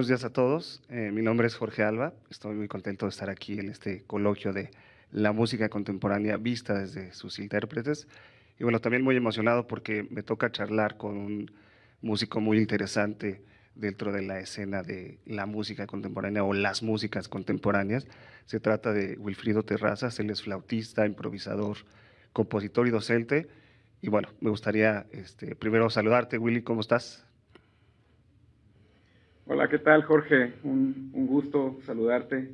Buenos días a todos. Eh, mi nombre es Jorge Alba. Estoy muy contento de estar aquí en este coloquio de la música contemporánea vista desde sus intérpretes. Y bueno, también muy emocionado porque me toca charlar con un músico muy interesante dentro de la escena de la música contemporánea o las músicas contemporáneas. Se trata de Wilfrido Terrazas, él es flautista, improvisador, compositor y docente. Y bueno, me gustaría este, primero saludarte, Willy, ¿cómo estás? Hola, ¿qué tal, Jorge? Un, gusto saludarte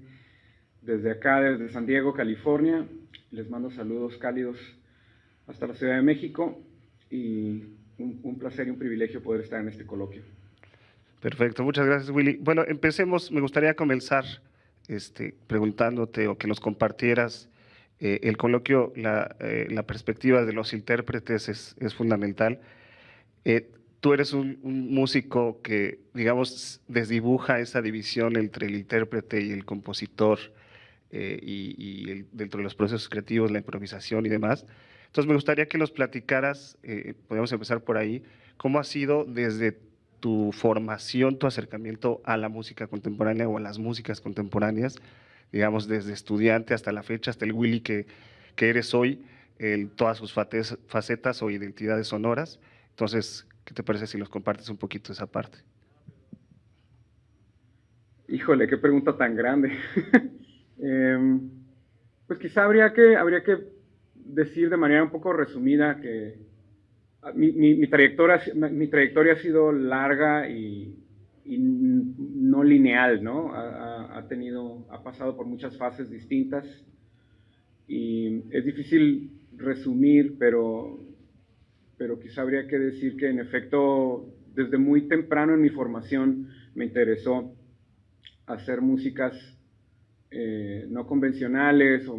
desde acá, desde San Diego, California. Les mando saludos cálidos hasta la Ciudad de México y un, placer y un privilegio poder estar en este coloquio. Perfecto, muchas gracias, Willy. Bueno, empecemos. Me gustaría comenzar este, preguntándote o que nos compartieras eh, el coloquio, la, eh, la, perspectiva de los intérpretes es, es fundamental. Eh, tú eres un, músico que, digamos, desdibuja esa división entre el intérprete y el compositor y, y dentro de los procesos creativos, la improvisación y demás. Entonces, me gustaría que nos platicaras, podemos empezar por ahí, cómo ha sido desde tu formación, tu acercamiento a la música contemporánea o a las músicas contemporáneas, digamos, desde estudiante hasta la fecha, hasta el Willy que, que eres hoy, en todas sus facetas o identidades sonoras. Entonces, ¿qué te parece si nos compartes un poquito esa parte? Híjole, qué pregunta tan grande. eh, pues quizá habría que, habría que decir de manera un poco resumida que mi, mi, trayectoria, mi trayectoria ha sido larga y, y no lineal, ¿no? Ha, ha, tenido, ha pasado por muchas fases distintas y es difícil resumir, pero, pero quizá habría que decir que en efecto desde muy temprano en mi formación me interesó hacer músicas eh, no convencionales o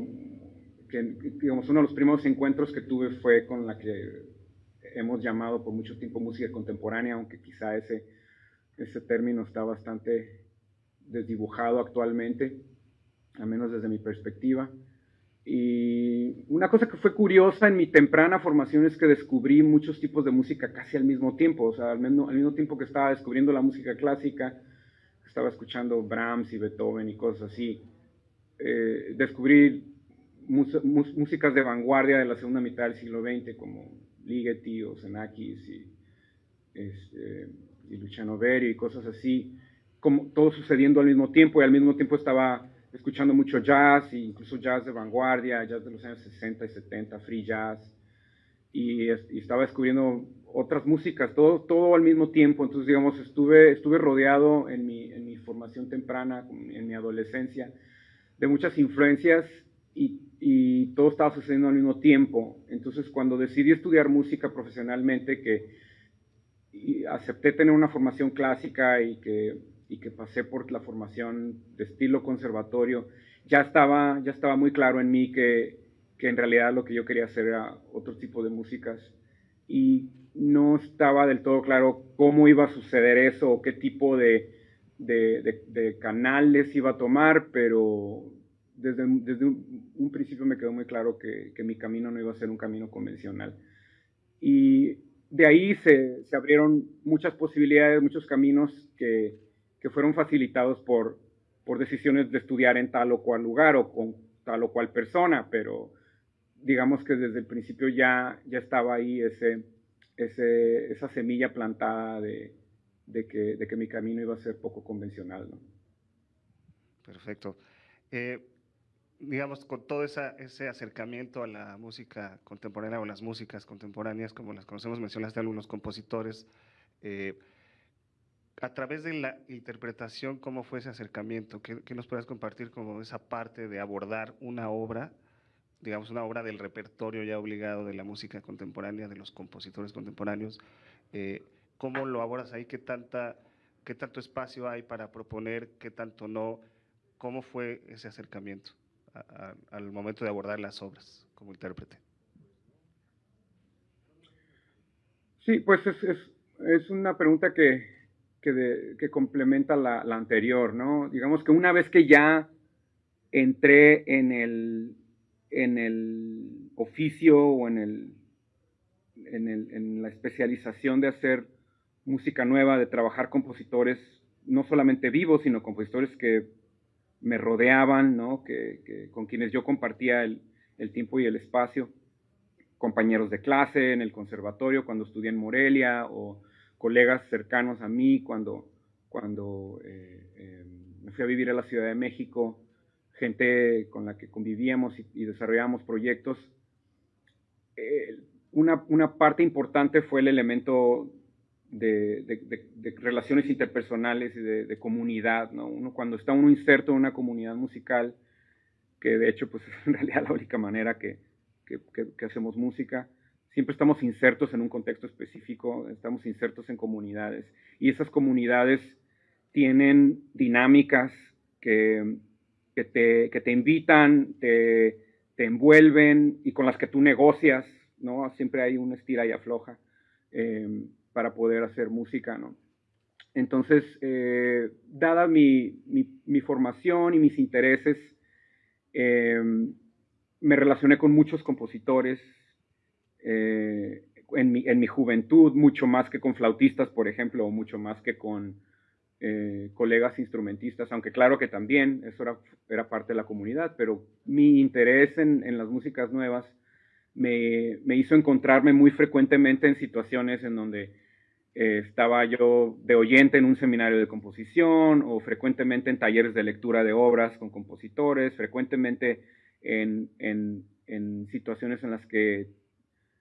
que, digamos, uno de los primeros encuentros que tuve fue con la que hemos llamado por mucho tiempo música contemporánea, aunque quizá ese, ese término está bastante desdibujado actualmente, al menos desde mi perspectiva. Y una cosa que fue curiosa en mi temprana formación es que descubrí muchos tipos de música casi al mismo tiempo, o sea, al mismo, al mismo tiempo que estaba descubriendo la música clásica, estaba escuchando Brahms y Beethoven y cosas así, eh, descubrí músicas de vanguardia de la segunda mitad del siglo XX como Ligeti o Xenakis y, este, y Luciano Berio y cosas así, como todo sucediendo al mismo tiempo y al mismo tiempo estaba escuchando mucho jazz, e incluso jazz de vanguardia, jazz de los años 60 y 70, free jazz, y, y, estaba descubriendo otras músicas, todo, todo al mismo tiempo, entonces digamos, estuve, estuve rodeado en mi, en mi formación temprana, en mi adolescencia, de muchas influencias y, y, todo estaba sucediendo al mismo tiempo. Entonces, cuando decidí estudiar música profesionalmente, que acepté tener una formación clásica y que, y que pasé por la formación de estilo conservatorio, ya estaba, ya estaba muy claro en mí que, que en realidad lo que yo quería hacer era otro tipo de músicas. Y no estaba del todo claro cómo iba a suceder eso o qué tipo de, de, de, de canales iba a tomar, pero desde, desde un, un, principio me quedó muy claro que, que, mi camino no iba a ser un camino convencional. Y de ahí se, se abrieron muchas posibilidades, muchos caminos que, que, fueron facilitados por, por decisiones de estudiar en tal o cual lugar o con tal o cual persona, pero digamos que desde el principio ya, ya estaba ahí ese, ese, esa semilla plantada de, de, que, de que mi camino iba a ser poco convencional. Perfecto. Eh, digamos, con todo esa, ese acercamiento a la música contemporánea o las músicas contemporáneas, como las conocemos, mencionaste algunos compositores, eh, a través de la interpretación, ¿cómo fue ese acercamiento? ¿Qué, qué nos puedes compartir como esa parte de abordar una obra, digamos, una obra del repertorio ya obligado de la música contemporánea, de los compositores contemporáneos? Eh, ¿Cómo lo abordas ahí? ¿Qué, tanta, ¿Qué tanto espacio hay para proponer? ¿Qué tanto no? ¿Cómo fue ese acercamiento? a, al momento de abordar las obras como intérprete? Sí, pues es, es, es una pregunta que, que, de, que complementa la, la, anterior, ¿no? Digamos que una vez que ya entré en el, en el oficio o en, el, en, el, en la especialización de hacer música nueva, de trabajar compositores no solamente vivos, sino compositores que me rodeaban, ¿no? que, con quienes yo compartía el, tiempo y el espacio, compañeros de clase en el conservatorio cuando estudié en Morelia, o colegas cercanos a mí cuando, cuando eh, eh, me fui a vivir a la Ciudad de México, gente con la que convivíamos y, desarrollábamos proyectos. Eh, una, una, parte importante fue el elemento de, relaciones interpersonales y de, comunidad, ¿no? Uno, cuando está uno inserto en una comunidad musical, que de hecho pues es en realidad la única manera que, que, hacemos música, siempre estamos insertos en un contexto específico, estamos insertos en comunidades, y esas comunidades tienen dinámicas que, te, que te invitan, te, te envuelven y con las que tú negocias, ¿no? Siempre hay una estira y afloja. Eh, para poder hacer música, ¿no? Entonces, eh, dada mi, mi, formación y mis intereses, eh, me relacioné con muchos compositores eh, en, mi, en, mi, juventud, mucho más que con flautistas, por ejemplo, o mucho más que con colegas instrumentistas, aunque claro que también eso era, era parte de la comunidad, pero mi interés en, en las músicas nuevas me, me, hizo encontrarme muy frecuentemente en situaciones en donde eh, estaba yo de oyente en un seminario de composición o frecuentemente en talleres de lectura de obras con compositores, frecuentemente en, situaciones en las que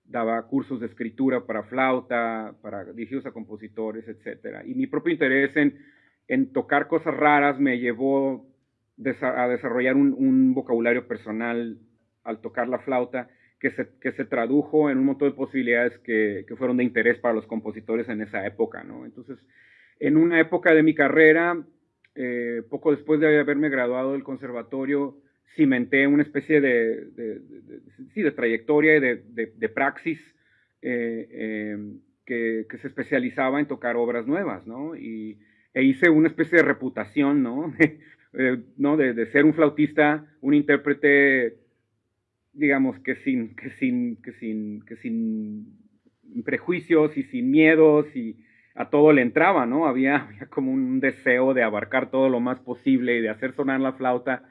daba cursos de escritura para flauta, para dirigidos a compositores, etc. Y mi propio interés en, en tocar cosas raras me llevó a desarrollar un, un vocabulario personal al tocar la flauta que se, que se tradujo en un montón de posibilidades que, que, fueron de interés para los compositores en esa época, ¿no? Entonces, en una época de mi carrera, eh, poco después de haberme graduado del conservatorio, cimenté una especie de, sí, de trayectoria y de, praxis eh, em, que, que, se especializaba en tocar obras nuevas, ¿no? Y, e hice una especie de reputación, ¿no? ¿no? de ser un flautista, un intérprete digamos que sin, que sin, que sin, que sin prejuicios y sin miedos y a todo le entraba, ¿no? Había, como un deseo de abarcar todo lo más posible y de hacer sonar la flauta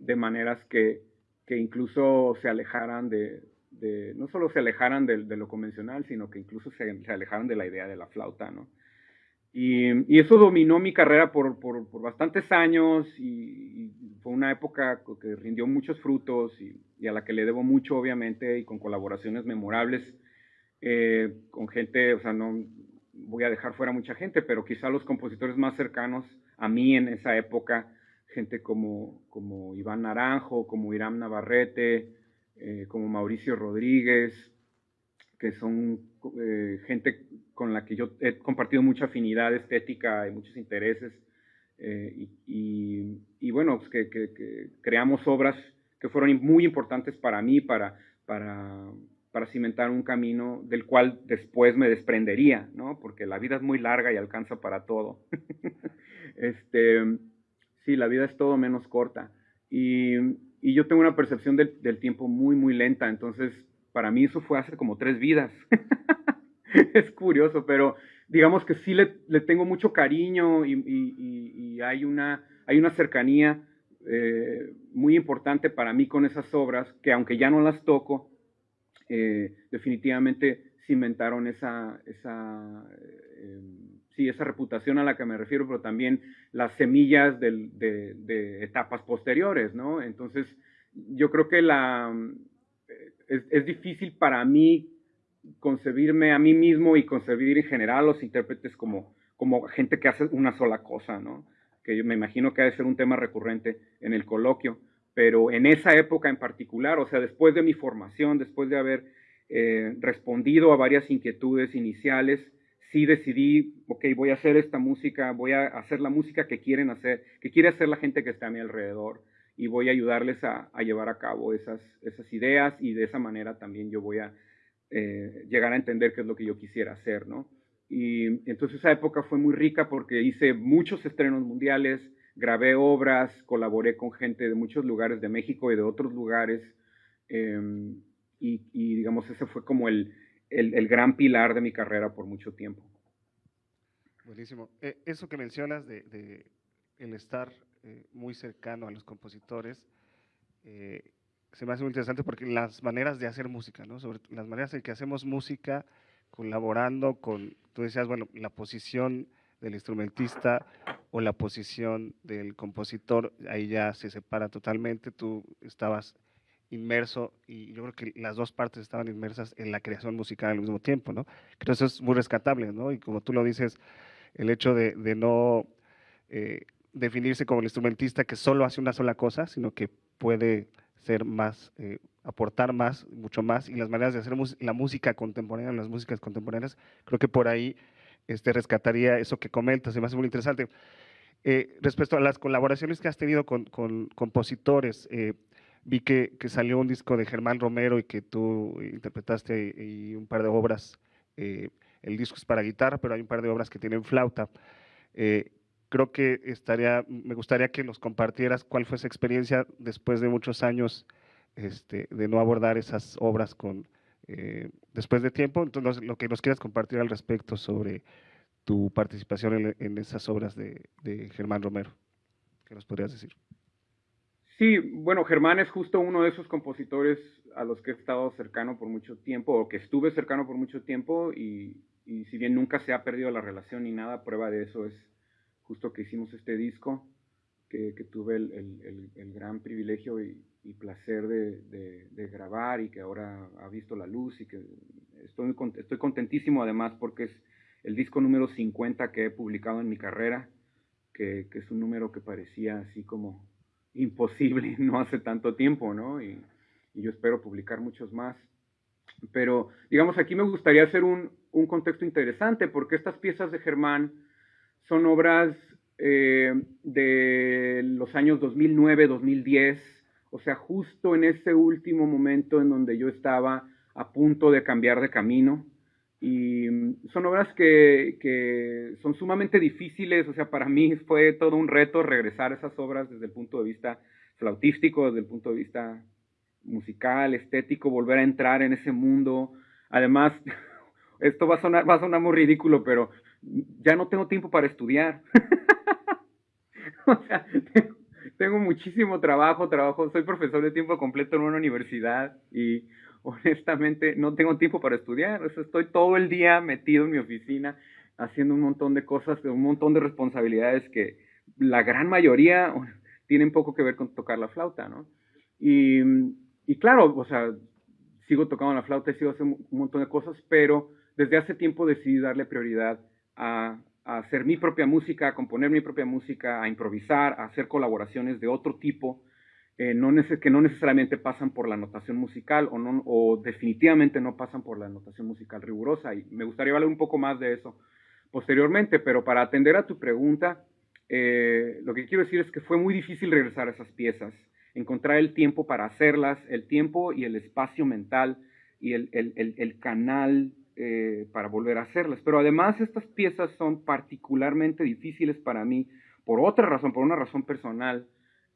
de maneras que, que incluso se alejaran de, no solo se alejaran de, lo convencional, sino que incluso se, se, alejaran de la idea de la flauta, ¿no? Y, eso dominó mi carrera por, por, por bastantes años y, fue una época que rindió muchos frutos y y a la que le debo mucho, obviamente, y con colaboraciones memorables eh, con gente, o sea, no voy a dejar fuera mucha gente, pero quizá los compositores más cercanos a mí en esa época, gente como, como Iván Naranjo, como Irán Navarrete, eh, como Mauricio Rodríguez, que son eh, gente con la que yo he compartido mucha afinidad estética y muchos intereses, y, y, bueno, pues que, que, que creamos obras que fueron muy importantes para mí, para, para, para cimentar un camino del cual después me desprendería, ¿no? Porque la vida es muy larga y alcanza para todo. este, sí, la vida es todo menos corta. Y, yo tengo una percepción del, tiempo muy, muy lenta, entonces para mí eso fue hace como tres vidas. es curioso, pero digamos que sí le, tengo mucho cariño y, hay, una, hay una cercanía eh, muy importante para mí con esas obras, que aunque ya no las toco, eh, definitivamente cimentaron esa, esa, eh, sí, esa reputación a la que me refiero, pero también las semillas de, etapas posteriores, ¿no? Entonces, yo creo que la, es, es, difícil para mí concebirme a mí mismo y concebir en general a los intérpretes como, como gente que hace una sola cosa, ¿no? que yo me imagino que ha de ser un tema recurrente en el coloquio, pero en esa época en particular, o sea, después de mi formación, después de haber eh, respondido a varias inquietudes iniciales, sí decidí, ok, voy a hacer esta música, voy a hacer la música que quieren hacer, que quiere hacer la gente que está a mi alrededor, y voy a ayudarles a, llevar a cabo esas, esas ideas, y de esa manera también yo voy a eh, llegar a entender qué es lo que yo quisiera hacer, ¿no? Y entonces esa época fue muy rica porque hice muchos estrenos mundiales, grabé obras, colaboré con gente de muchos lugares de México y de otros lugares. Em, y, digamos, ese fue como el, el, gran pilar de mi carrera por mucho tiempo. Buenísimo. Eh, eso que mencionas de, el estar eh, muy cercano a los compositores, eh, se me hace muy interesante porque las maneras de hacer música, ¿no? Sobre las maneras en que hacemos música colaborando con, tú decías, bueno, la posición del instrumentista o la posición del compositor, ahí ya se separa totalmente, tú estabas inmerso y yo creo que las dos partes estaban inmersas en la creación musical al mismo tiempo, ¿no? Creo eso es muy rescatable, ¿no? Y como tú lo dices, el hecho de, no eh, definirse como el instrumentista que solo hace una sola cosa, sino que puede ser más, eh, aportar más, mucho más, y las maneras de hacer la música contemporánea, las músicas contemporáneas, creo que por ahí este, rescataría eso que comentas, se me hace muy interesante. Eh, respecto a las colaboraciones que has tenido con, compositores, eh, vi que, salió un disco de Germán Romero y que tú interpretaste y, un par de obras. el disco es para guitarra, pero hay un par de obras que tienen flauta creo que estaría, me gustaría que nos compartieras cuál fue esa experiencia después de muchos años este, de no abordar esas obras con, eh, después de tiempo. Entonces, lo que nos quieras compartir al respecto sobre tu participación en, esas obras de, Germán Romero. ¿Qué nos podrías decir? Sí, bueno, Germán es justo uno de esos compositores a los que he estado cercano por mucho tiempo, o que estuve cercano por mucho tiempo, y, y si bien nunca se ha perdido la relación ni nada, prueba de eso es justo que hicimos este disco, que, tuve el, gran privilegio y, placer de, grabar y que ahora ha visto la luz y que estoy, estoy contentísimo además porque es el disco número 50 que he publicado en mi carrera, que, es un número que parecía así como imposible no hace tanto tiempo, ¿no? Y, yo espero publicar muchos más. Pero, digamos, aquí me gustaría hacer un, un contexto interesante porque estas piezas de Germán son obras eh, de los años 2009, 2010, o sea, justo en ese último momento en donde yo estaba a punto de cambiar de camino. Y son obras que, que, son sumamente difíciles, o sea, para mí fue todo un reto regresar a esas obras desde el punto de vista flautístico, desde el punto de vista musical, estético, volver a entrar en ese mundo. Además, esto va a sonar, va a sonar muy ridículo, pero ya no tengo tiempo para estudiar. o sea, tengo, muchísimo trabajo, trabajo, soy profesor de tiempo completo en una universidad y honestamente no tengo tiempo para estudiar. Estoy todo el día metido en mi oficina haciendo un montón de cosas, un montón de responsabilidades que la gran mayoría tienen poco que ver con tocar la flauta, ¿no? Y, y claro, o sea, sigo tocando la flauta y sigo haciendo un montón de cosas, pero desde hace tiempo decidí darle prioridad a, hacer mi propia música, a componer mi propia música, a improvisar, a hacer colaboraciones de otro tipo, eh, no que no necesariamente pasan por la notación musical o, no, o definitivamente no pasan por la notación musical rigurosa. Y me gustaría hablar un poco más de eso posteriormente, pero para atender a tu pregunta, eh, lo que quiero decir es que fue muy difícil regresar a esas piezas, encontrar el tiempo para hacerlas, el tiempo y el espacio mental y el, el, el, canal eh, para volver a hacerlas. Pero además estas piezas son particularmente difíciles para mí por otra razón, por una razón personal,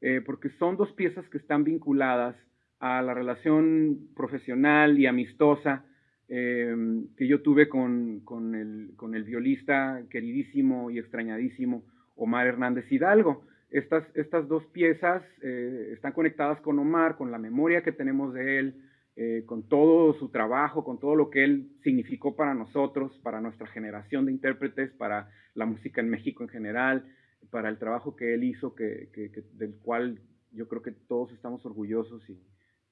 eh, porque son dos piezas que están vinculadas a la relación profesional y amistosa eh, que yo tuve con, con, el, con, el, violista queridísimo y extrañadísimo Omar Hernández Hidalgo. Estas, estas dos piezas están conectadas con Omar, con la memoria que tenemos de él, eh, con todo su trabajo, con todo lo que él significó para nosotros, para nuestra generación de intérpretes, para la música en México en general, para el trabajo que él hizo, que, del cual yo creo que todos estamos orgullosos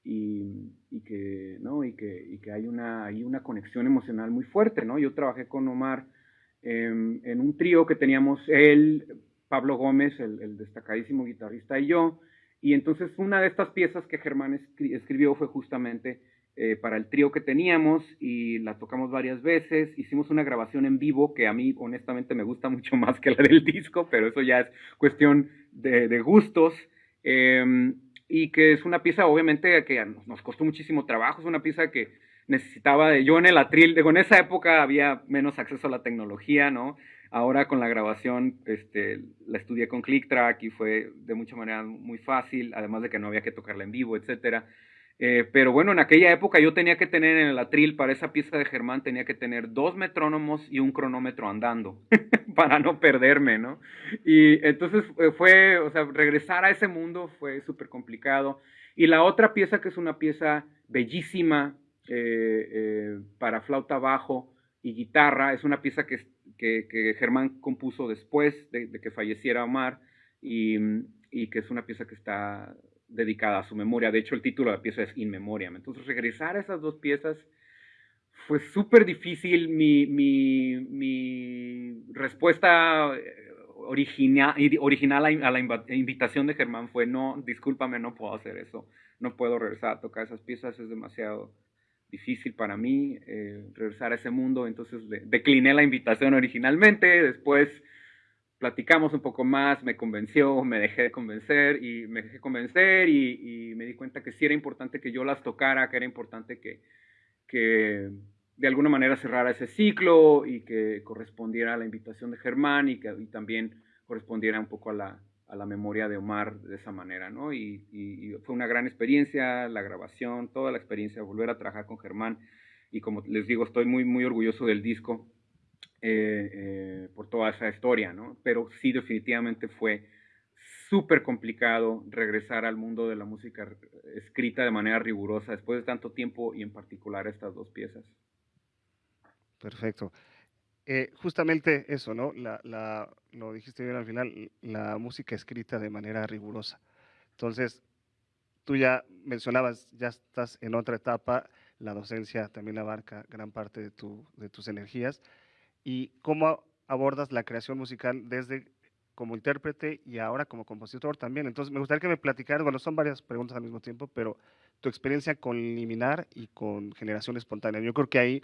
y, y, que, ¿no? y, que, y que hay, una, hay una conexión emocional muy fuerte. ¿no? Yo trabajé con Omar en un trío que teníamos él, Pablo Gómez, el, el destacadísimo guitarrista, y yo, y entonces una de estas piezas que Germán escribió fue justamente eh, para el trío que teníamos y la tocamos varias veces. Hicimos una grabación en vivo que a mí honestamente me gusta mucho más que la del disco, pero eso ya es cuestión de, gustos. Em, y que es una pieza obviamente que nos costó muchísimo trabajo, es una pieza que necesitaba de yo en el atril, digo, en esa época había menos acceso a la tecnología, ¿no? Ahora con la grabación este, la estudié con ClickTrack y fue de mucha manera muy fácil, además de que no había que tocarla en vivo, etc. Eh, pero bueno, en aquella época yo tenía que tener en el atril para esa pieza de Germán, tenía que tener dos metrónomos y un cronómetro andando, para no perderme, ¿no? Y entonces eh, fue, o sea, regresar a ese mundo fue súper complicado. Y la otra pieza, que es una pieza bellísima eh, para flauta bajo y guitarra, es una pieza que, que, Germán compuso después de, que falleciera Omar y, y, que es una pieza que está dedicada a su memoria. De hecho, el título de la pieza es In Memoriam. Entonces, regresar a esas dos piezas fue súper difícil. Mi, mi, mi, respuesta eh, original, original a la invitación de Germán fue, no, discúlpame, no puedo hacer eso. No puedo regresar a tocar esas piezas, es demasiado difícil para mí eh, regresar a ese mundo. Entonces decliné la invitación originalmente, después platicamos un poco más, me convenció, me dejé de convencer y me dejé convencer y, me di cuenta que sí era importante que yo las tocara, que era importante que, de alguna manera cerrara ese ciclo y que correspondiera a la invitación de Germán y que también correspondiera un poco a la, a la memoria de Omar de esa manera, ¿no? Y, y, fue una gran experiencia, la grabación, toda la experiencia, volver a trabajar con Germán. Y como les digo, estoy muy, muy orgulloso del disco eh, eh, por toda esa historia, ¿no? Pero sí, definitivamente fue súper complicado regresar al mundo de la música escrita de manera rigurosa después de tanto tiempo y en particular estas dos piezas. Perfecto. Eh, justamente eso, ¿no? Lo dijiste bien al final, la música escrita de manera rigurosa. Entonces, tú ya mencionabas, ya estás en otra etapa, la docencia también abarca gran parte de tus energías y cómo abordas la creación musical desde como intérprete y ahora como compositor también. Entonces, me gustaría que me platicaras, bueno, son varias preguntas al mismo tiempo, pero tu experiencia con Liminar y con Generación Espontánea. Yo creo que ahí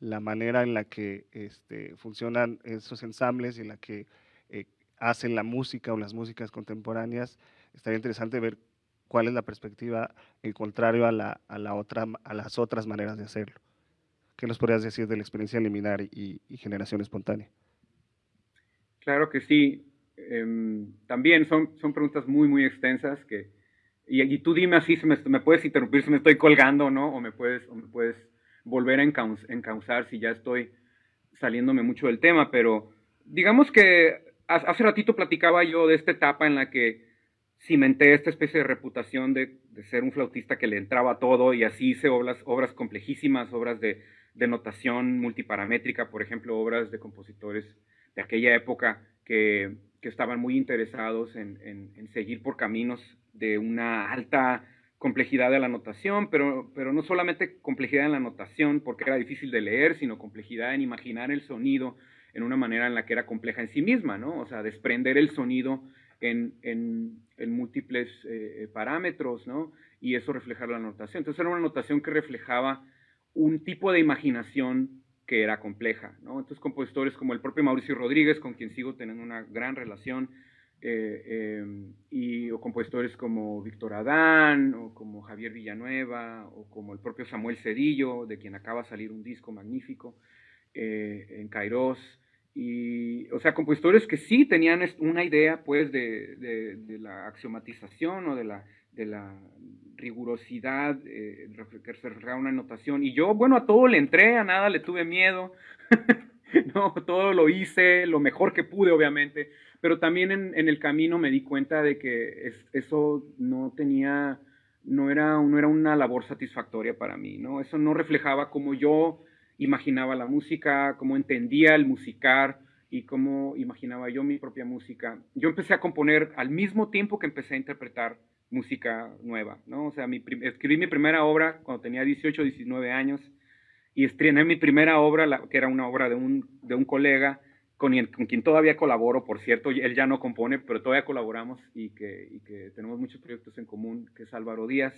la manera en la que este, funcionan esos ensambles y en la que eh, hacen la música o las músicas contemporáneas, estaría interesante ver cuál es la perspectiva en contrario a, la, a, la otra, a las otras maneras de hacerlo. ¿Qué nos podrías decir de la experiencia liminar y, generación espontánea? Claro que sí. Em, también son, son preguntas muy, muy extensas que, y, tú dime así, si me, puedes interrumpir si me estoy colgando, ¿no? O me puedes, o me puedes volver a encauzar si ya estoy saliéndome mucho del tema, pero digamos que hace ratito platicaba yo de esta etapa en la que cimenté esta especie de reputación de, de ser un flautista que le entraba todo y así hice obras, obras complejísimas, obras de de notación multiparamétrica, por ejemplo, obras de compositores de aquella época que, estaban muy interesados en, seguir por caminos de una alta complejidad de la notación, pero, pero no solamente complejidad en la notación porque era difícil de leer, sino complejidad en imaginar el sonido en una manera en la que era compleja en sí misma, ¿no? O sea, desprender el sonido en, múltiples eh, parámetros, ¿no? Y eso reflejar la notación. Entonces era una notación que reflejaba un tipo de imaginación que era compleja. ¿no? Entonces, compositores como el propio Mauricio Rodríguez, con quien sigo teniendo una gran relación, eh, em, y, o compositores como Víctor Adán, o como Javier Villanueva, o como el propio Samuel Cedillo, de quien acaba de salir un disco magnífico eh, en Kairos. Y, o sea, compositores que sí tenían una idea, pues, de, la axiomatización o de la rigurosidad, eh, que una anotación. Y yo, bueno, a todo le entré, a nada le tuve miedo. no, todo lo hice, lo mejor que pude, obviamente. Pero también en, el camino me di cuenta de que eso no tenía, no era, no era una labor satisfactoria para mí, ¿no? Eso no reflejaba cómo yo imaginaba la música, cómo entendía el musicar y cómo imaginaba yo mi propia música. Yo empecé a componer al mismo tiempo que empecé a interpretar música nueva, ¿no? O sea, mi, escribí mi primera obra cuando tenía 18, 19 años y estrené mi primera obra, que era una obra de un, de un colega con, quien todavía colaboro, por cierto, él ya no compone, pero todavía colaboramos y que, y que tenemos muchos proyectos en común, que es Álvaro Díaz.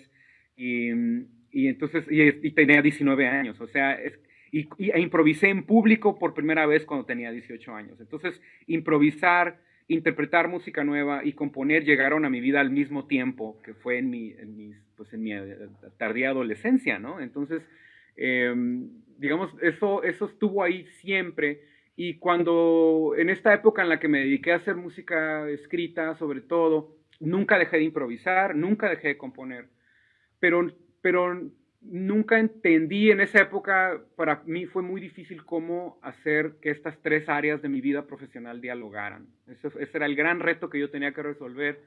Y, y entonces, y, tenía 19 años, o sea, es, y, e improvisé en público por primera vez cuando tenía 18 años. Entonces, improvisar interpretar música nueva y componer llegaron a mi vida al mismo tiempo que fue en mi, en pues en mi eh, tardía adolescencia, ¿no? Entonces, em, digamos, eso, eso estuvo ahí siempre. Y cuando, en esta época en la que me dediqué a hacer música escrita, sobre todo, nunca dejé de improvisar, nunca dejé de componer. Pero, pero nunca entendí en esa época, para mí fue muy difícil cómo hacer que estas tres áreas de mi vida profesional dialogaran. Ese, era el gran reto que yo tenía que resolver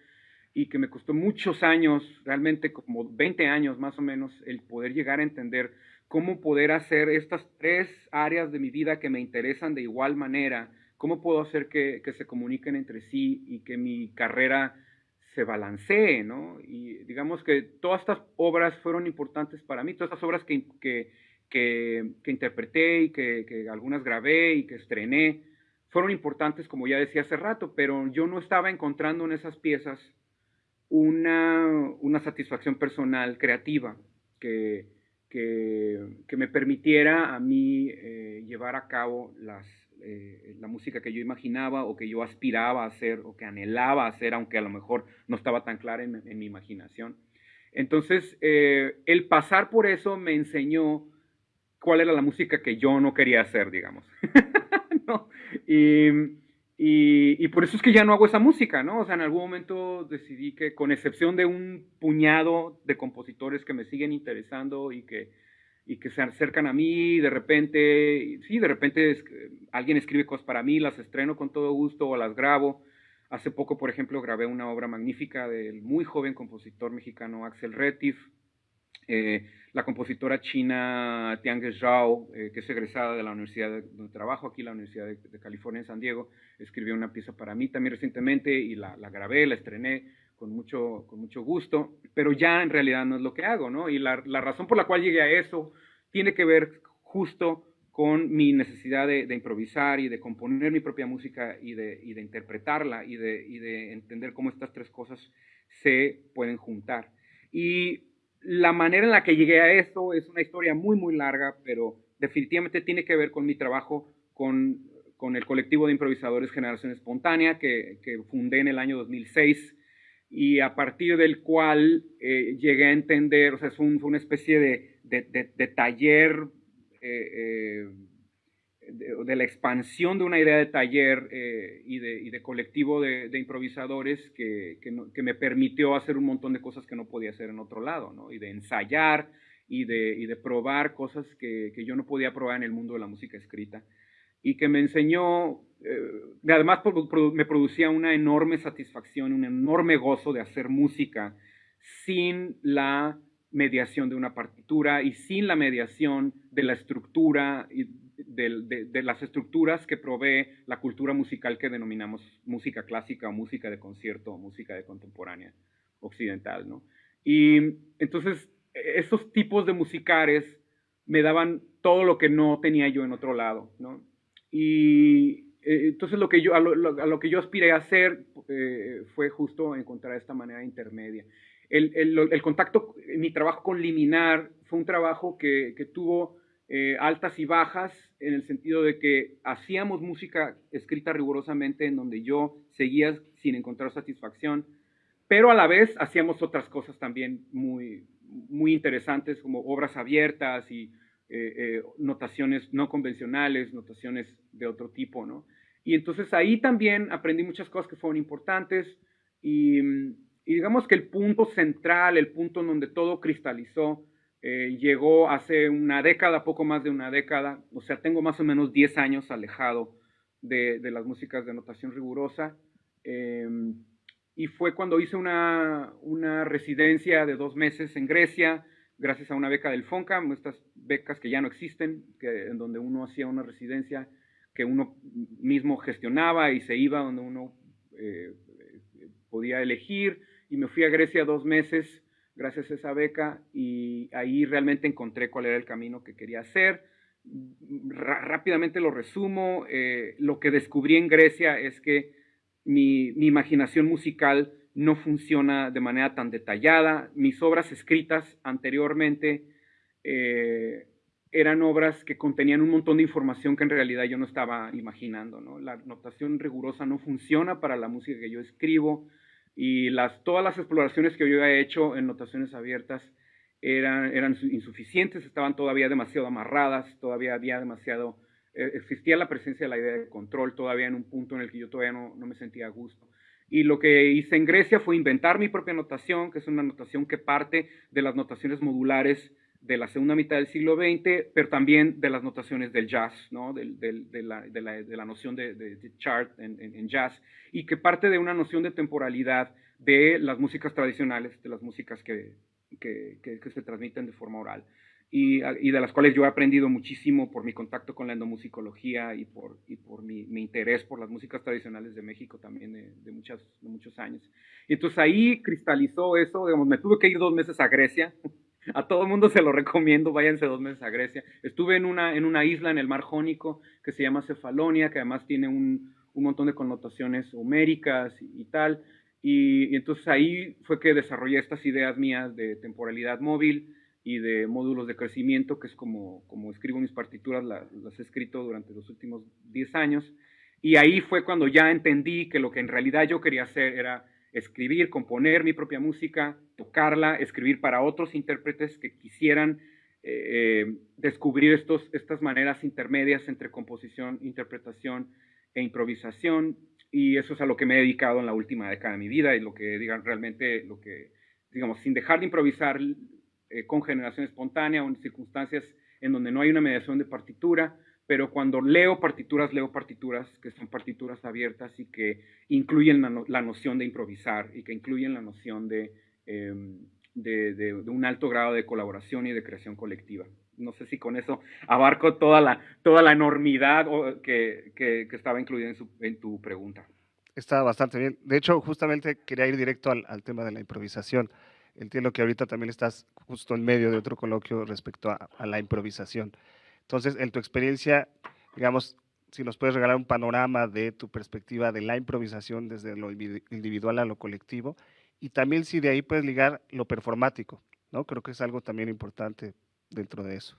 y que me costó muchos años, realmente como 20 años más o menos, el poder llegar a entender cómo poder hacer estas tres áreas de mi vida que me interesan de igual manera, cómo puedo hacer que, que se comuniquen entre sí y que mi carrera se balancee, ¿no? Y digamos que todas estas obras fueron importantes para mí, todas estas obras que, que, que, interpreté y que, que, algunas grabé y que estrené, fueron importantes, como ya decía hace rato, pero yo no estaba encontrando en esas piezas una, una satisfacción personal, creativa, que, que, me permitiera a mí eh, llevar a cabo las, eh, la música que yo imaginaba o que yo aspiraba a hacer o que anhelaba hacer, aunque a lo mejor no estaba tan clara en, mi imaginación. Entonces, eh, el pasar por eso me enseñó cuál era la música que yo no quería hacer, digamos. y, y, por eso es que ya no hago esa música, ¿no? O sea, en algún momento decidí que, con excepción de un puñado de compositores que me siguen interesando y que y que se acercan a mí, de repente, sí, de repente alguien escribe cosas para mí, las estreno con todo gusto o las grabo. Hace poco, por ejemplo, grabé una obra magnífica del muy joven compositor mexicano Axel Retif, eh, la compositora china Tiang Zhao, eh, que es egresada de la universidad de, donde trabajo aquí, la Universidad de, California en San Diego, escribió una pieza para mí también recientemente y la, la grabé, la estrené con mucho, con mucho gusto, pero ya en realidad no es lo que hago, ¿no? Y la, la razón por la cual llegué a eso tiene que ver justo con mi necesidad de, improvisar y de componer mi propia música y de, y de interpretarla y de, y de, entender cómo estas tres cosas se pueden juntar. Y la manera en la que llegué a eso es una historia muy, muy larga, pero definitivamente tiene que ver con mi trabajo con, con el colectivo de improvisadores Generación Espontánea que fundé en el año 2006 y a partir del cual eh, llegué a entender, o sea, fue, una especie de, de, taller, eh, eh, de, la expansión de una idea de taller y, de, colectivo de, improvisadores que, que, me permitió hacer un montón de cosas que no podía hacer en otro lado, ¿no? Y de ensayar y de, y probar cosas que, que yo no podía probar en el mundo de la música escrita y que me enseñó, eh, además me producía una enorme satisfacción, un enorme gozo de hacer música sin la mediación de una partitura y sin la mediación de la estructura y de, de, las estructuras que provee la cultura musical que denominamos música clásica o música de concierto o música de contemporánea occidental, ¿no? Y entonces esos tipos de musicares me daban todo lo que no tenía yo en otro lado, ¿no? Y entonces lo que yo, a, lo, que yo aspiré a hacer eh, fue justo encontrar esta manera intermedia. El, el, contacto, mi trabajo con Liminar fue un trabajo que, que tuvo eh, altas y bajas en el sentido de que hacíamos música escrita rigurosamente en donde yo seguía sin encontrar satisfacción, pero a la vez hacíamos otras cosas también muy, muy interesantes como obras abiertas y eh, eh, notaciones no convencionales, notaciones de otro tipo, ¿no? Y entonces ahí también aprendí muchas cosas que fueron importantes y, digamos que el punto central, el punto en donde todo cristalizó, eh, llegó hace una década, poco más de una década, o sea, tengo más o menos 10 años alejado de, de las músicas de notación rigurosa. y fue cuando hice una, una residencia de dos meses en Grecia, gracias a una beca del FONCA, estas becas que ya no existen, que, en donde uno hacía una residencia que uno mismo gestionaba y se iba donde uno eh, podía elegir. Y me fui a Grecia dos meses gracias a esa beca y ahí realmente encontré cuál era el camino que quería hacer. rápidamente lo resumo. Eh, lo que descubrí en Grecia es que mi, imaginación musical no funciona de manera tan detallada. Mis obras escritas anteriormente eh, eran obras que contenían un montón de información que en realidad yo no estaba imaginando. La notación rigurosa no funciona para la música que yo escribo y las, todas las exploraciones que yo he hecho en notaciones abiertas eran, eran insuficientes, estaban todavía demasiado amarradas, todavía había demasiado, eh, existía la presencia de la idea de control todavía en un punto en el que yo todavía no, no me sentía a gusto. Y lo que hice en Grecia fue inventar mi propia notación, que es una notación que parte de las notaciones modulares de la segunda mitad del siglo XX, pero también de las notaciones del jazz, ¿no? de, la, noción de, chart en, jazz, y que parte de una noción de temporalidad de las músicas tradicionales, de las músicas que, que, se transmiten de forma oral, y, de las cuales yo he aprendido muchísimo por mi contacto con la endomusicología y por, y por mi, interés por las músicas tradicionales de México también de, muchas, de muchos años. Y entonces ahí cristalizó eso, digamos, me tuve que ir dos meses a Grecia, a todo el mundo se lo recomiendo, váyanse dos meses a Grecia. Estuve en una, en una isla en el mar Jónico que se llama Cefalonia, que además tiene un, un montón de connotaciones homéricas y, tal. Y, entonces ahí fue que desarrollé estas ideas mías de temporalidad móvil y de módulos de crecimiento, que es como, como escribo mis partituras, las he escrito durante los últimos 10 años. Y ahí fue cuando ya entendí que lo que en realidad yo quería hacer era escribir, componer mi propia música, tocarla, escribir para otros intérpretes que quisieran eh, eh, descubrir estos, estas maneras intermedias entre composición, interpretación e improvisación. Y eso es a lo que me he dedicado en la última década de mi vida y lo que, digan, realmente, lo que, digamos, sin dejar de improvisar eh, con generación espontánea o en circunstancias en donde no hay una mediación de partitura, pero cuando leo partituras, leo partituras que son partituras abiertas y que incluyen la, noción de improvisar y que incluyen la noción em, de, un alto grado de colaboración y de creación colectiva. No sé si con eso abarco toda la, toda la enormidad que, que, estaba incluida en, en, tu pregunta. Está bastante bien. De hecho, justamente quería ir directo al, tema de la improvisación. Entiendo que ahorita también estás justo en medio de otro coloquio respecto a la improvisación. Entonces, en tu experiencia, digamos, si nos puedes regalar un panorama de tu perspectiva de la improvisación desde lo individual a lo colectivo, y también si de ahí puedes ligar lo performático, ¿no? Creo que es algo también importante dentro de eso.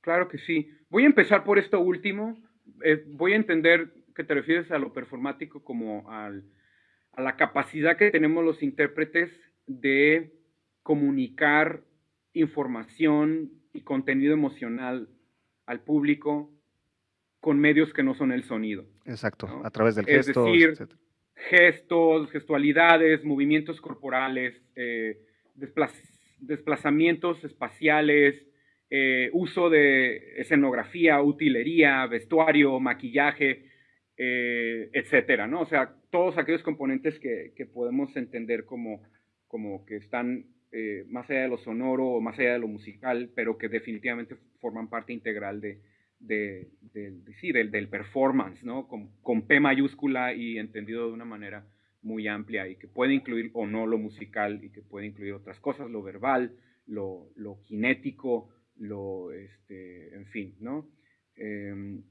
Claro que sí. Voy a empezar por esto último. Eh, voy a entender que te refieres a lo performático como a la capacidad que tenemos los intérpretes de comunicar información y contenido emocional al público con medios que no son el sonido. Exacto, a través del gesto. Es decir, gestos, gestualidades, movimientos corporales, eh, desplazamientos espaciales, eh, uso de escenografía, utilería, vestuario, maquillaje, eh, etcétera, ¿no? O sea, todos aquellos componentes que, que podemos entender como, como que están eh, más allá de lo sonoro o más allá de lo musical, pero que definitivamente forman parte integral de, de, sí, del, del, performance, ¿no? Con, con, P mayúscula y entendido de una manera muy amplia y que puede incluir o no lo musical y que puede incluir otras cosas, lo verbal, lo, lo kinético, lo, este, en fin, ¿no? Em,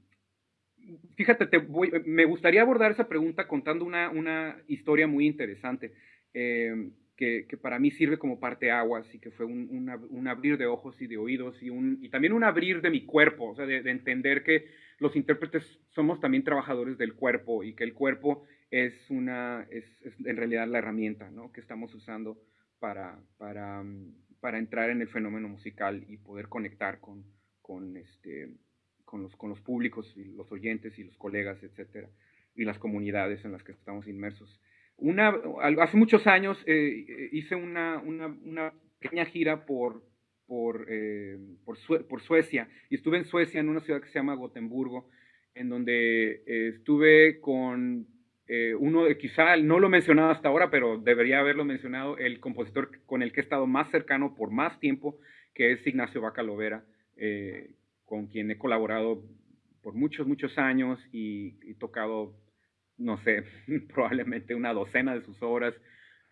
fíjate, te voy, me gustaría abordar esa pregunta contando una, una historia muy interesante. Eh, que, para mí sirve como parte aguas y que fue un, abrir de ojos y de oídos y, un, y también un abrir de mi cuerpo, o sea, de, entender que los intérpretes somos también trabajadores del cuerpo y que el cuerpo es, una, es, en realidad la herramienta ¿no? que estamos usando para, para, para, entrar en el fenómeno musical y poder conectar con, con, este, con, los, con los públicos y los oyentes y los colegas, etcétera, y las comunidades en las que estamos inmersos. Hace muchos años eh, hice una, pequeña gira eh, por, Suecia. Y estuve en Suecia en una ciudad que se llama Gotemburgo, en donde eh, estuve con uno, quizá no lo he mencionado hasta ahora, pero debería haberlo mencionado, el compositor con el que he estado más cercano por más tiempo, que es Ignacio Bacalovera, con quien he colaborado por muchos, muchos años y tocado no sé, probablemente una docena de sus obras,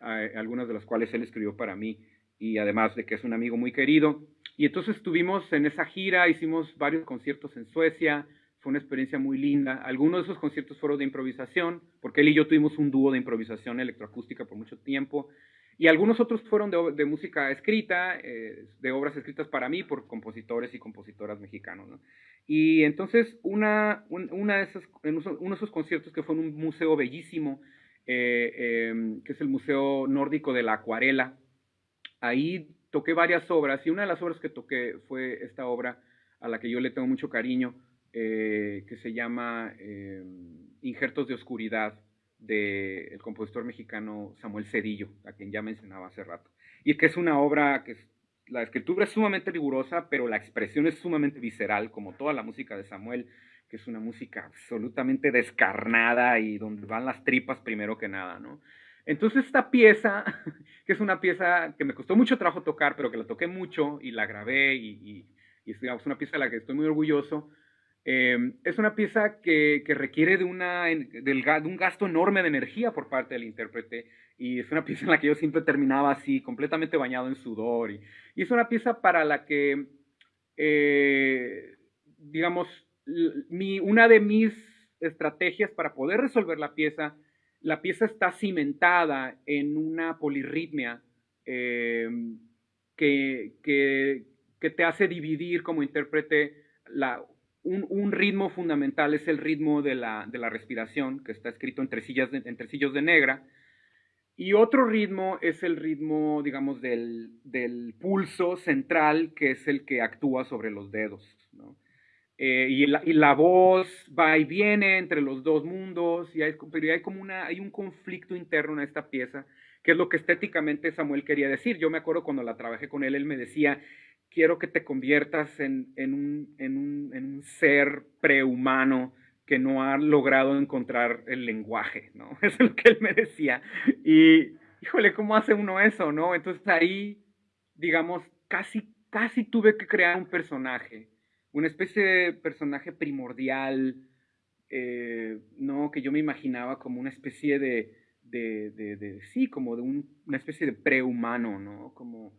eh, algunas de las cuales él escribió para mí, y además de que es un amigo muy querido. Y entonces estuvimos en esa gira, hicimos varios conciertos en Suecia, fue una experiencia muy linda. Algunos de esos conciertos fueron de improvisación, porque él y yo tuvimos un dúo de improvisación electroacústica por mucho tiempo. Y algunos otros fueron de, música escrita, eh, de obras escritas para mí por compositores y compositoras mexicanos. ¿no? Y entonces una, una de esas, uno de esos conciertos que fue en un museo bellísimo, eh, em, que es el Museo Nórdico de la Acuarela, ahí toqué varias obras y una de las obras que toqué fue esta obra a la que yo le tengo mucho cariño, eh, que se llama em, Injertos de Oscuridad, del compositor mexicano Samuel Cedillo, a quien ya mencionaba hace rato. Y que es una obra que la escritura es sumamente rigurosa, pero la expresión es sumamente visceral, como toda la música de Samuel, que es una música absolutamente descarnada y donde van las tripas primero que nada, ¿no? Entonces esta pieza, que es una pieza que me costó mucho trabajo tocar, pero que la toqué mucho y la grabé y, es una pieza de la que estoy muy orgulloso, eh, es una pieza que, requiere de, una, de un gasto enorme de energía por parte del intérprete y es una pieza en la que yo siempre terminaba así, completamente bañado en sudor. Y, es una pieza para la que, eh, digamos, mi, una de mis estrategias para poder resolver la pieza, la pieza está cimentada en una polirritmia eh, que, que, te hace dividir como intérprete la, un, ritmo fundamental es el ritmo de la, de la respiración, que está escrito en tresillos de, en de negra, y otro ritmo es el ritmo, digamos, del, del, pulso central, que es el que actúa sobre los dedos. Eh, y, la, y, la, voz va y viene entre los dos mundos, y hay, pero hay como una, hay un conflicto interno en esta pieza, que es lo que estéticamente Samuel quería decir. Yo me acuerdo cuando la trabajé con él, él me decía, quiero que te conviertas en, en, un, en, un, en un, ser prehumano que no ha logrado encontrar el lenguaje, ¿no? Eso es lo que él me decía. Y, híjole, ¿cómo hace uno eso, no? Entonces ahí, digamos, casi, casi tuve que crear un personaje, una especie de personaje primordial, eh, ¿no? Que yo me imaginaba como una especie de, de, de, sí, como de una especie de prehumano, ¿no? Como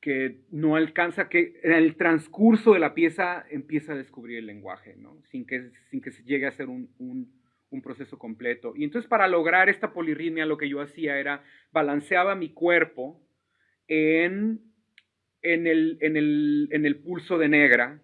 que no alcanza, que en el transcurso de la pieza empieza a descubrir el lenguaje, ¿no? sin, que, sin que se llegue a ser un, un, proceso completo. Y entonces para lograr esta polirritmia lo que yo hacía era balanceaba mi cuerpo en, en, el, en, el, en el pulso de negra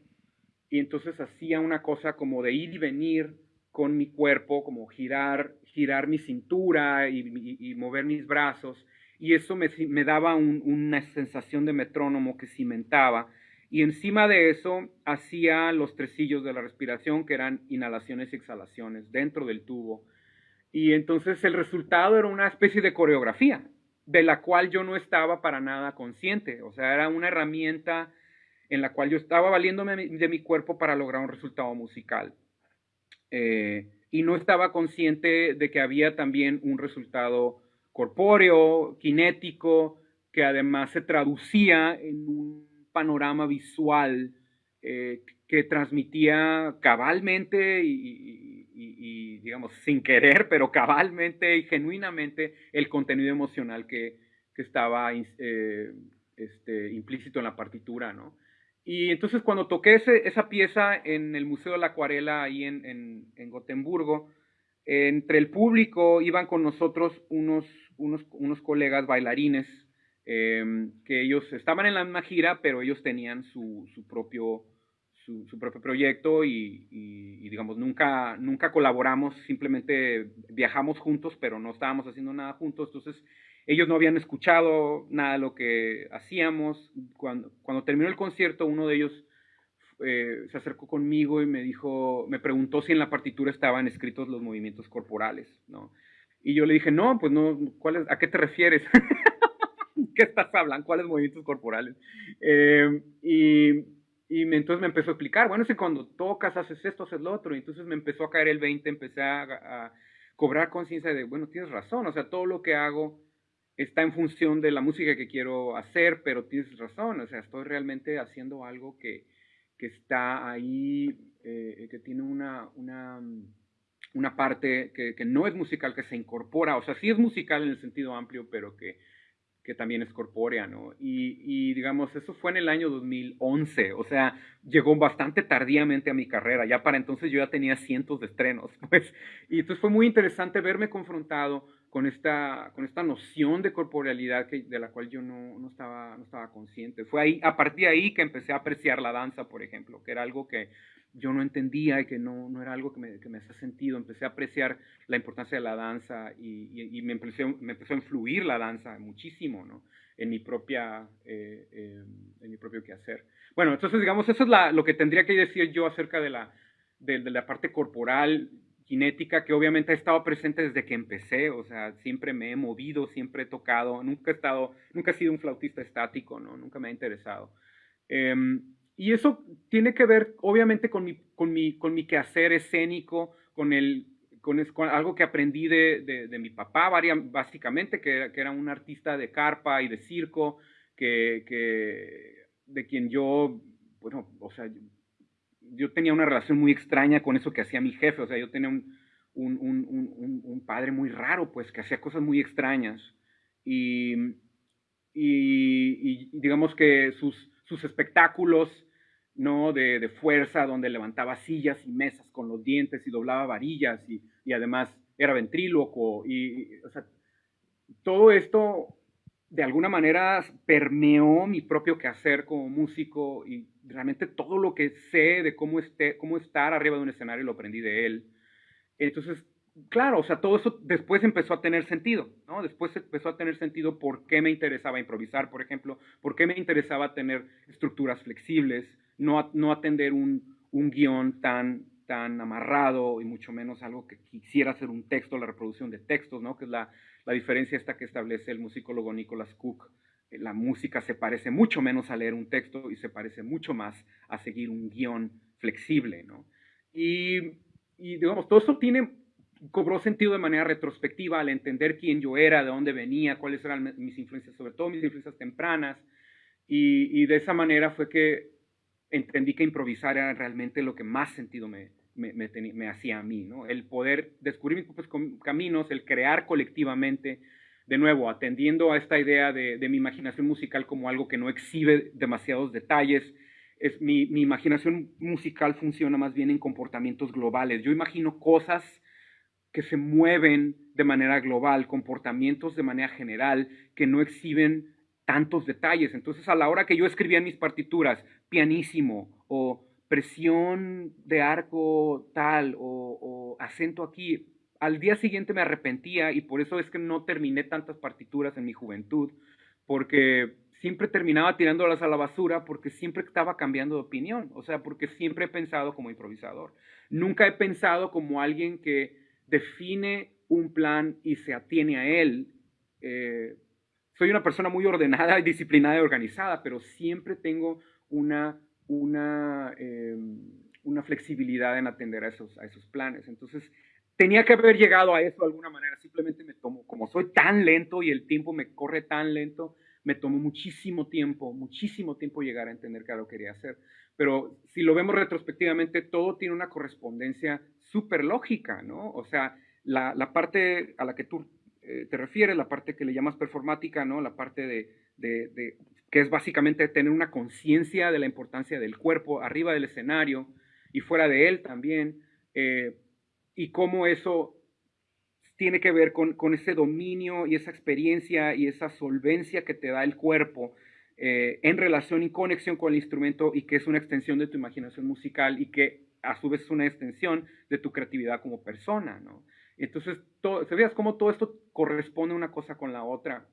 y entonces hacía una cosa como de ir y venir con mi cuerpo, como girar, girar mi cintura y mover mis brazos y eso me, daba una sensación de metrónomo que cimentaba. Y encima de eso hacía los tresillos de la respiración, que eran inhalaciones y exhalaciones dentro del tubo. Y entonces el resultado era una especie de coreografía, de la cual yo no estaba para nada consciente. O sea, era una herramienta en la cual yo estaba valiéndome de mi cuerpo para lograr un resultado musical. Eh, y no estaba consciente de que había también un resultado corpóreo, kinético, que además se traducía en un panorama visual eh, que transmitía cabalmente y, digamos, sin querer, pero cabalmente y genuinamente el contenido emocional que, estaba eh, este, implícito en la partitura, ¿no? Y entonces cuando toqué esa pieza en el Museo de la Acuarela ahí en, en Gotemburgo, entre el público iban con nosotros unos, unos, unos colegas bailarines em, que ellos estaban en la misma gira, pero ellos tenían su, su propio, su, propio proyecto y, y, digamos, nunca, nunca colaboramos, simplemente viajamos juntos, pero no estábamos haciendo nada juntos. Entonces, ellos no habían escuchado nada de lo que hacíamos. Cuando, cuando terminó el concierto, uno de ellos eh, se acercó conmigo y me dijo, me preguntó si en la partitura estaban escritos los movimientos corporales, ¿no? Y yo le dije, no, pues no, ¿cuál ¿a qué te refieres? ¿Qué estás hablando? ¿Cuáles movimientos corporales? Eh, y, y entonces me empezó a explicar, bueno, es que cuando tocas haces esto, haces lo otro, y entonces me empezó a caer el 20, empecé a, a cobrar conciencia de, bueno, tienes razón, o sea, todo lo que hago está en función de la música que quiero hacer, pero tienes razón, o sea, estoy realmente haciendo algo que, que está ahí, eh, que tiene una, una, una parte que, que, no es musical, que se incorpora, o sea, sí es musical en el sentido amplio, pero que, que también es corpórea, ¿no? Y, y, digamos, eso fue en el año 2011, o sea, llegó bastante tardíamente a mi carrera, ya para entonces yo ya tenía cientos de estrenos, pues, y entonces fue muy interesante verme confrontado con esta, con esta noción de corporealidad que, de la cual yo no, no, estaba, no estaba consciente. Fue ahí, a partir de ahí que empecé a apreciar la danza, por ejemplo, que era algo que yo no entendía y que no, no era algo que me, que me hacía sentido. Empecé a apreciar la importancia de la danza y, y, me, empezó, me empezó a influir la danza muchísimo, ¿no? En mi, propia, eh, eh, en mi propio quehacer. Bueno, entonces, digamos, eso es la, lo que tendría que decir yo acerca de la, de, de la parte corporal cinética que obviamente ha estado presente desde que empecé, o sea, siempre me he movido, siempre he tocado, nunca he estado, nunca he sido un flautista estático, ¿no? Nunca me ha interesado. Em, y eso tiene que ver, obviamente, con mi, con mi, con mi quehacer escénico, con, el, con, algo que aprendí de, de, mi papá, básicamente, que, que, era un artista de carpa y de circo, que, que, de quien yo, bueno, o sea, yo tenía una relación muy extraña con eso que hacía mi jefe, o sea, yo tenía un, un, un, un padre muy raro, pues, que hacía cosas muy extrañas. Y, y, digamos que sus, sus espectáculos ¿no? De, de, fuerza, donde levantaba sillas y mesas con los dientes y doblaba varillas y, y además era ventríloco. Y, o sea, todo esto de alguna manera permeó mi propio quehacer como músico y realmente todo lo que sé de cómo, esté, cómo estar arriba de un escenario lo aprendí de él. Entonces, claro, o sea, todo eso después empezó a tener sentido, ¿no? Después empezó a tener sentido por qué me interesaba improvisar, por ejemplo, por qué me interesaba tener estructuras flexibles, no, no atender un, un guion tan, tan amarrado y mucho menos algo que quisiera ser un texto, la reproducción de textos, ¿no? Que es la, la diferencia esta que establece el musicólogo Nicholas Cook. La música se parece mucho menos a leer un texto y se parece mucho más a seguir un guion flexible, ¿no? Y, y digamos, todo eso tiene cobró sentido de manera retrospectiva al entender quién yo era, de dónde venía, cuáles eran mis influencias, sobre todo mis influencias tempranas. Y, de esa manera fue que entendí que improvisar era realmente lo que más sentido me, me, hacía a mí, ¿no? El poder descubrir mis propios caminos, el crear colectivamente, de nuevo, atendiendo a esta idea de, mi imaginación musical como algo que no exhibe demasiados detalles, es, mi, imaginación musical funciona más bien en comportamientos globales. Yo imagino cosas que se mueven de manera global, comportamientos de manera general, que no exhiben tantos detalles. Entonces, a la hora que yo escribía mis partituras, pianísimo o presión de arco tal o, acento aquí, al día siguiente me arrepentía y por eso es que no terminé tantas partituras en mi juventud, porque siempre terminaba tirándolas a la basura porque siempre estaba cambiando de opinión, o sea, porque siempre he pensado como improvisador. Nunca he pensado como alguien que define un plan y se atiene a él. Eh, soy una persona muy ordenada, disciplinada y organizada, pero siempre tengo una, una, eh, una flexibilidad en atender a esos, a esos planes. Entonces, tenía que haber llegado a eso de alguna manera. Simplemente me tomo, como soy tan lento y el tiempo me corre tan lento, me tomó muchísimo tiempo, muchísimo tiempo llegar a entender qué era lo que quería hacer. Pero si lo vemos retrospectivamente, todo tiene una correspondencia súper lógica, ¿no? O sea, la, la, parte a la que tú eh, te refieres, la parte que le llamas performática, ¿no? La parte de, que es básicamente tener una conciencia de la importancia del cuerpo arriba del escenario y fuera de él también, eh, y cómo eso tiene que ver con, con, ese dominio y esa experiencia y esa solvencia que te da el cuerpo eh, en relación y conexión con el instrumento y que es una extensión de tu imaginación musical y que a su vez es una extensión de tu creatividad como persona, ¿no? Entonces, todo, ¿sabías cómo todo esto corresponde una cosa con la otra?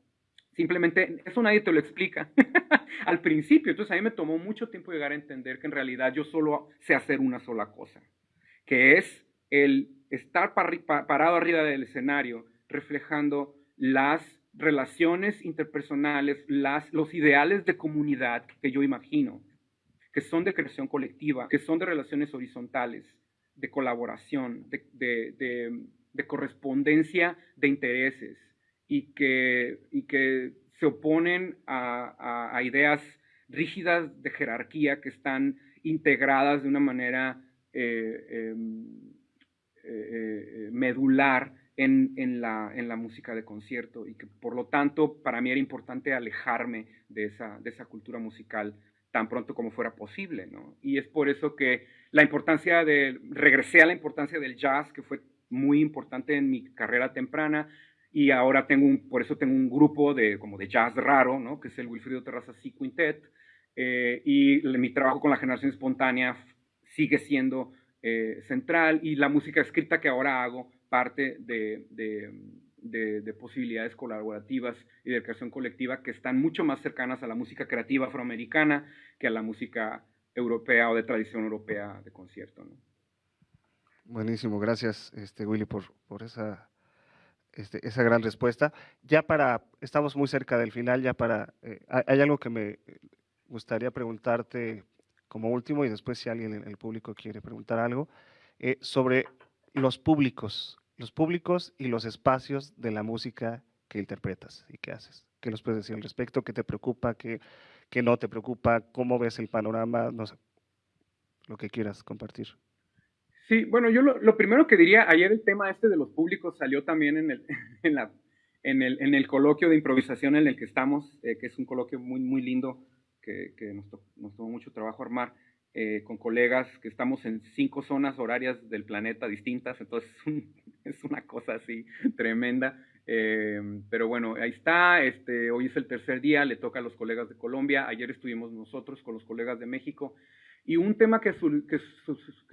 Simplemente, eso nadie te lo explica al principio. Entonces, a mí me tomó mucho tiempo llegar a entender que en realidad yo solo sé hacer una sola cosa, que es el estar parado arriba del escenario reflejando las relaciones interpersonales, las, los ideales de comunidad que yo imagino que son de creación colectiva, que son de relaciones horizontales, de colaboración, de, correspondencia de intereses y que, y que se oponen a, ideas rígidas de jerarquía que están integradas de una manera eh, em, eh, eh, medular en, en, la, en, la, música de concierto y que por lo tanto para mí era importante alejarme de esa, de esa cultura musical tan pronto como fuera posible, ¿no? Y es por eso que la importancia de, regresé a la importancia del jazz, que fue muy importante en mi carrera temprana, y ahora tengo un, por eso tengo un grupo de, como de jazz raro, ¿no? Que es el Wilfrido Terraza C Quintet, eh, y mi trabajo con la generación espontánea sigue siendo eh, central, y la música escrita que ahora hago parte de, de de, posibilidades colaborativas y de creación colectiva que están mucho más cercanas a la música creativa afroamericana que a la música europea o de tradición europea de concierto. Buenísimo, gracias este, Willy por, por esa, este, esa gran respuesta. Ya para, estamos muy cerca del final, ya para, eh, hay algo que me gustaría preguntarte como último y después si alguien en el público quiere preguntar algo, eh, sobre los públicos, los públicos y los espacios de la música que interpretas y que haces. ¿Qué nos puedes decir al respecto? ¿Qué te preocupa? ¿Qué, qué no te preocupa? ¿Cómo ves el panorama? No sé, lo que quieras compartir. Sí, bueno, yo lo, primero que diría, ayer el tema este de los públicos salió también en el, en la, en el, en el coloquio de improvisación en el que estamos, eh, que es un coloquio muy, muy lindo que, que nos, nos, tomó mucho trabajo armar. Eh, con colegas que estamos en cinco zonas horarias del planeta distintas, entonces es una cosa así tremenda. Eh, pero bueno, ahí está, este, hoy es el tercer día, le toca a los colegas de Colombia, ayer estuvimos nosotros con los colegas de México, y un tema que,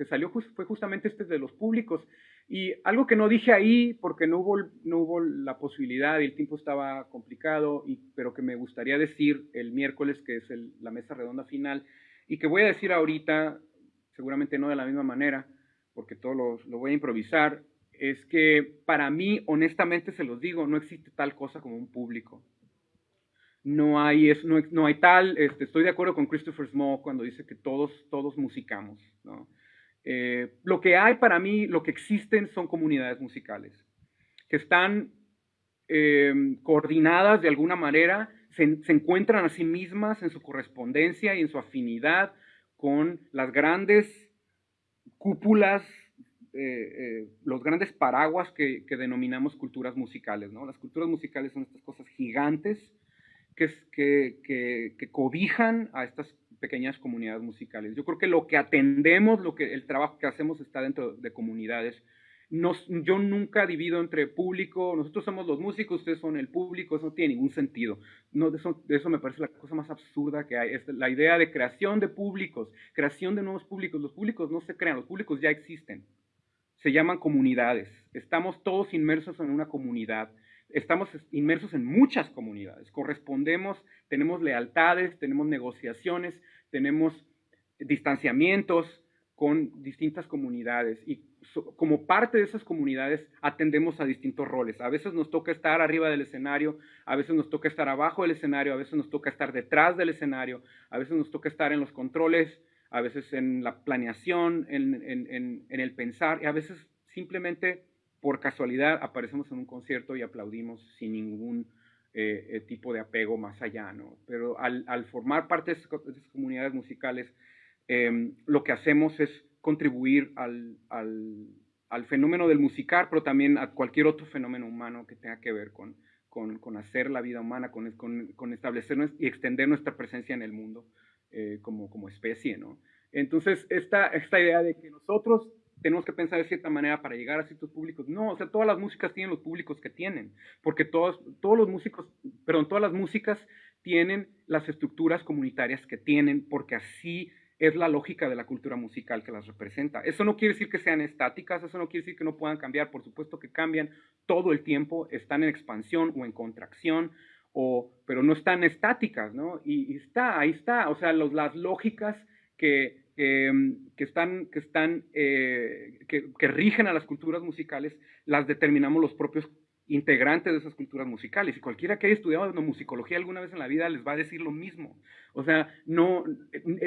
salió fue justamente este de los públicos, y algo que no dije ahí porque no hubo, la posibilidad y el tiempo estaba complicado, pero que me gustaría decir el miércoles, que es la mesa redonda final, y que voy a decir ahorita, seguramente no de la misma manera, porque todo lo, lo voy a improvisar, es que para mí, honestamente se los digo, no existe tal cosa como un público. No hay, no, no, hay tal, este, estoy de acuerdo con Christopher Small cuando dice que todos, todos musicamos. ¿no? Eh, lo que hay para mí, lo que existen son comunidades musicales, que están eh, coordinadas de alguna manera se, encuentran a sí mismas en su correspondencia y en su afinidad con las grandes cúpulas, eh, eh, los grandes paraguas que, denominamos culturas musicales. ¿no? Las culturas musicales son estas cosas gigantes que, cobijan a estas pequeñas comunidades musicales. Yo creo que lo que atendemos, lo que, el trabajo que hacemos está dentro de comunidades yo nunca divido entre público, nosotros somos los músicos, ustedes son el público, eso no tiene ningún sentido. No, eso, eso me parece la cosa más absurda que hay. Es la idea de creación de públicos, creación de nuevos públicos. Los públicos no se crean, los públicos ya existen. Se llaman comunidades. Estamos todos inmersos en una comunidad. Estamos inmersos en muchas comunidades. Correspondemos, tenemos lealtades, tenemos negociaciones, tenemos distanciamientos con distintas comunidades y como parte de esas comunidades atendemos a distintos roles. A veces nos toca estar arriba del escenario, a veces nos toca estar abajo del escenario, a veces nos toca estar detrás del escenario, a veces nos toca estar en los controles, a veces en la planeación, en, el pensar, y a veces simplemente por casualidad aparecemos en un concierto y aplaudimos sin ningún eh, eh, tipo de apego más allá, ¿no? Pero al, formar parte de esas, comunidades musicales, em, lo que hacemos es contribuir al, fenómeno del musicar, pero también a cualquier otro fenómeno humano que tenga que ver con, hacer la vida humana, con, con, establecer y extender nuestra presencia en el mundo eh, como, como especie, ¿no? Entonces, esta idea de que nosotros tenemos que pensar de cierta manera para llegar a ciertos públicos. No, o sea, todas las músicas tienen los públicos que tienen, porque todos, todos los músicos, perdón, todas las músicas tienen las estructuras comunitarias que tienen, porque así es la lógica de la cultura musical que las representa. Eso no quiere decir que sean estáticas, eso no quiere decir que no puedan cambiar, por supuesto que cambian todo el tiempo, están en expansión o en contracción, o, pero no están estáticas, ¿no? Y, está, ahí está, o sea, los, las lógicas que, que, están, que, están eh, que, rigen a las culturas musicales las determinamos los propios integrantes de esas culturas musicales. Y cualquiera que haya estudiado musicología alguna vez en la vida les va a decir lo mismo. O sea, no,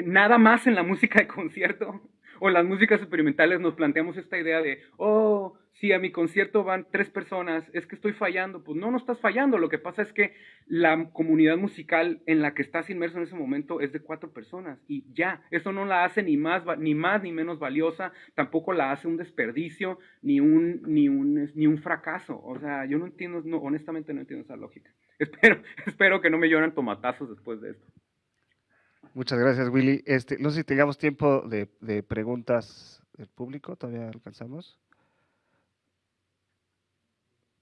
nada más en la música de concierto o en las músicas experimentales nos planteamos esta idea de, oh, si a mi concierto van tres personas, es que estoy fallando. Pues no, no estás fallando. Lo que pasa es que la comunidad musical en la que estás inmerso en ese momento es de cuatro personas y ya. Eso no la hace ni más, ni más ni menos valiosa, tampoco la hace un desperdicio ni un, ni un, ni un fracaso. O sea, yo no entiendo, honestamente no entiendo esa lógica. Espero, espero que no me lloren tomatazos después de esto. Muchas gracias, Willy. Este, no sé si tengamos tiempo de preguntas del público, todavía alcanzamos.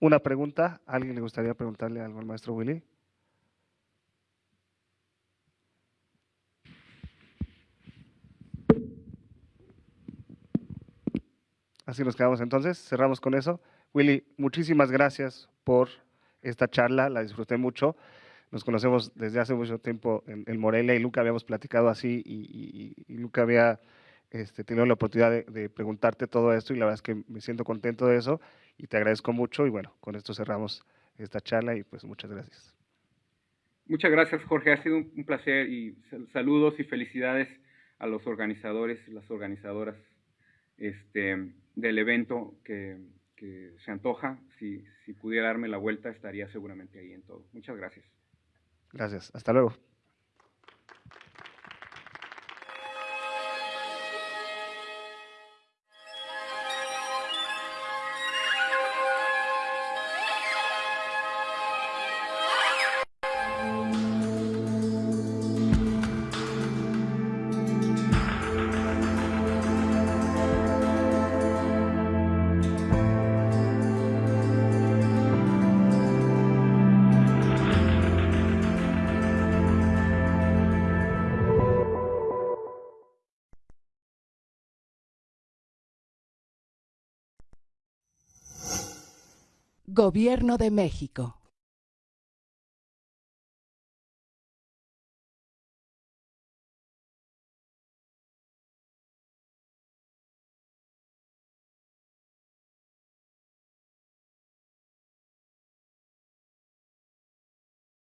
Una pregunta, ¿alguien le gustaría preguntarle algo al maestro Willy? Así nos quedamos entonces, cerramos con eso. Willy, muchísimas gracias por esta charla, la disfruté mucho. Nos conocemos desde hace mucho tiempo en, Morelia y Luca habíamos platicado así y, y Luca había este, tenido la oportunidad de, preguntarte todo esto y la verdad es que me siento contento de eso y te agradezco mucho y bueno, con esto cerramos esta charla y pues muchas gracias. Muchas gracias Jorge, ha sido un placer y saludos y felicidades a los organizadores y las organizadoras este, del evento que, que se antoja. Si, si pudiera darme la vuelta estaría seguramente ahí en todo. Muchas gracias. Gracias, hasta luego. Gobierno de México.